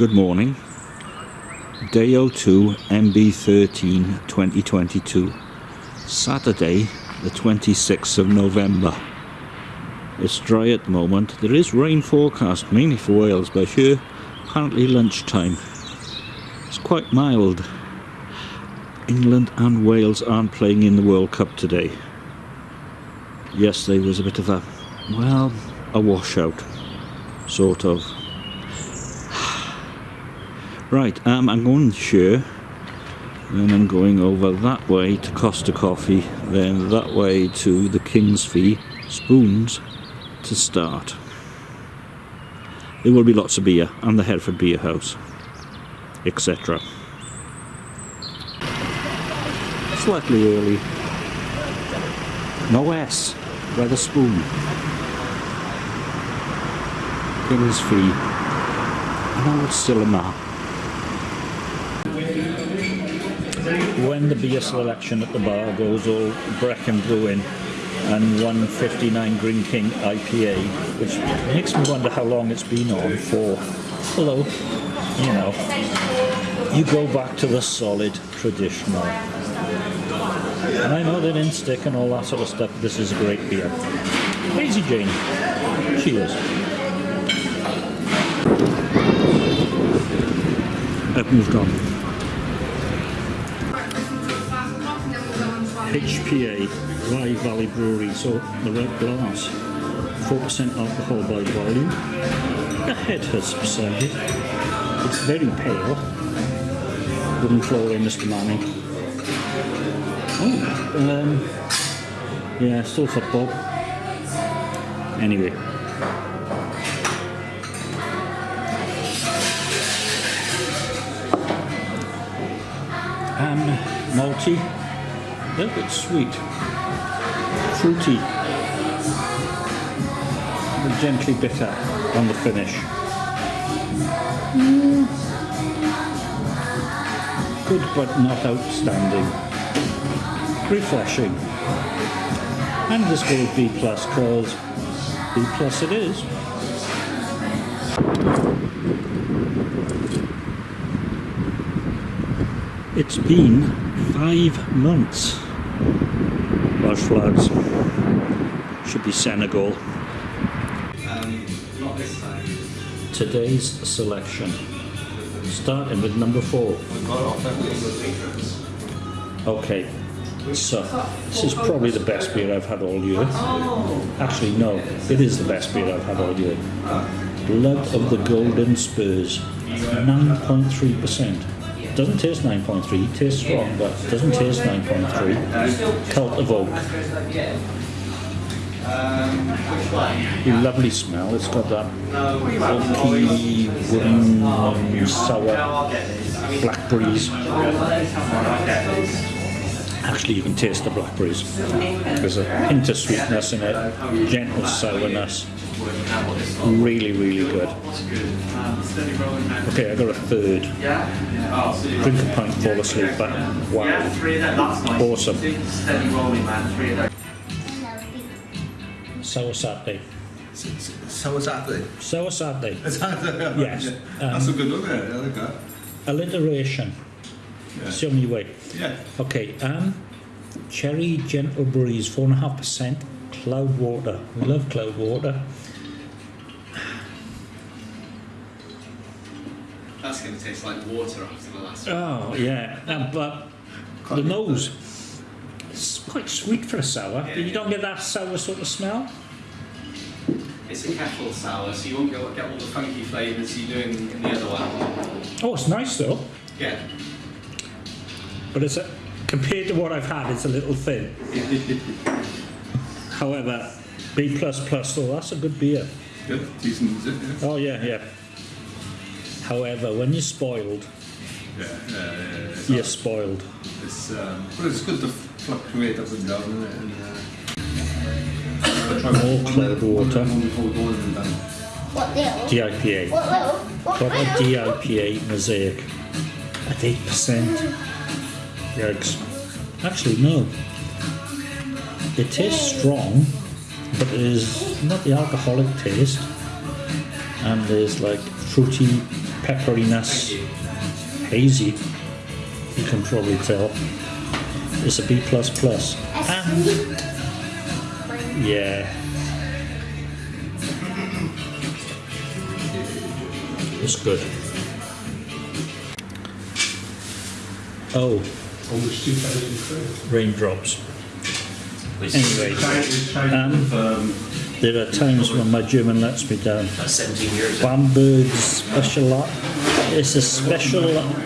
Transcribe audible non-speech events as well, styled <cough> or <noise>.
Good morning. Day 02 MB13 2022. Saturday, the 26th of November. It's dry at the moment. There is rain forecast, mainly for Wales, but here, apparently lunchtime. It's quite mild. England and Wales aren't playing in the World Cup today. Yesterday was a bit of a, well, a washout, sort of. Right, um, I'm going to share, then I'm going over that way to Costa Coffee, then that way to the Kingsfee Spoons to start. There will be lots of beer and the Hereford Beer House, etc. Slightly early. No S, by the spoon. Kingsfee. I know it's still a map. When the beer selection at the bar goes all Brecon Brewing and 159 Greene King IPA, which makes me wonder how long it's been on for. Hello, you know, you go back to the solid traditional. And I know they didn't stick and all that sort of stuff. This is a great beer. Lazy Jane. Cheers. I've moved on. HPA Wye Valley Brewery, so the red glass. 4% alcohol by volume. The head has subsided. It's very pale. Wooden floor in Mr. Manning. Oh, um, yeah, still football. Anyway. Um, malty little bit sweet, fruity, and gently bitter on the finish. Mm. Good but not outstanding. Refreshing. And this goes B plus because B plus it is. It's been five months Welsh flags. Should be Senegal. Um, Today's selection. Starting with number four. Okay, so this is probably the best beer I've had all year. Actually, no, it is the best beer I've had all year. Blood of the Golden Spurs, 9.3%. Doesn't taste 9.3, tastes strong, but doesn't taste 9.3. Cult of Oak. Lovely smell. It's got that oaky, wooden, um, sour blackberries. Actually, you can taste the blackberries. There's a hint of sweetness in it, gentle sourness. Really, really good. Okay, I got a third. Drink a pint, fall asleep, but wow. Awesome. Sour Saturday. Sour Saturday? Sour Saturday. <laughs> yes. Um, That's a good one there, I like that. Alliteration. Yeah. Show me way. Yeah. Okay, um, cherry gentle breeze, 4.5%. Cloudwater. We love Cloudwater. That's going to taste like water after the last one. Oh, yeah. Um, but the nose, it's quite sweet for a sour. Yeah, you yeah. don't get that sour sort of smell? It's a kettle sour, so you won't get, get all the funky flavours you do in, in the other one. Oh, it's nice though. Yeah. But it's a, compared to what I've had, it's a little thin. <laughs> However, B plus plus, so that's a good beer. Good, decent, is it? Yeah. Oh yeah, yeah. However, when you're spoiled, yeah, yeah, yeah, you're spoiled. It's, um, but it's good to fluctuate up and down, isn't it? And, uh, More Cloudwater. What deal? DIPA. What little? What Got a DIPA mosaic at 8%. Yikes. Actually, no. It tastes strong, but it is not the alcoholic taste. and there's like fruity pepperiness, hazy. You can probably tell. It's a B plus plus. And yeah. It's good. Oh, Almost 2,000 raindrops. Anyway, It's Um, um, there are times when my German lets me down. That's 17 years. Bamberg special. It's a special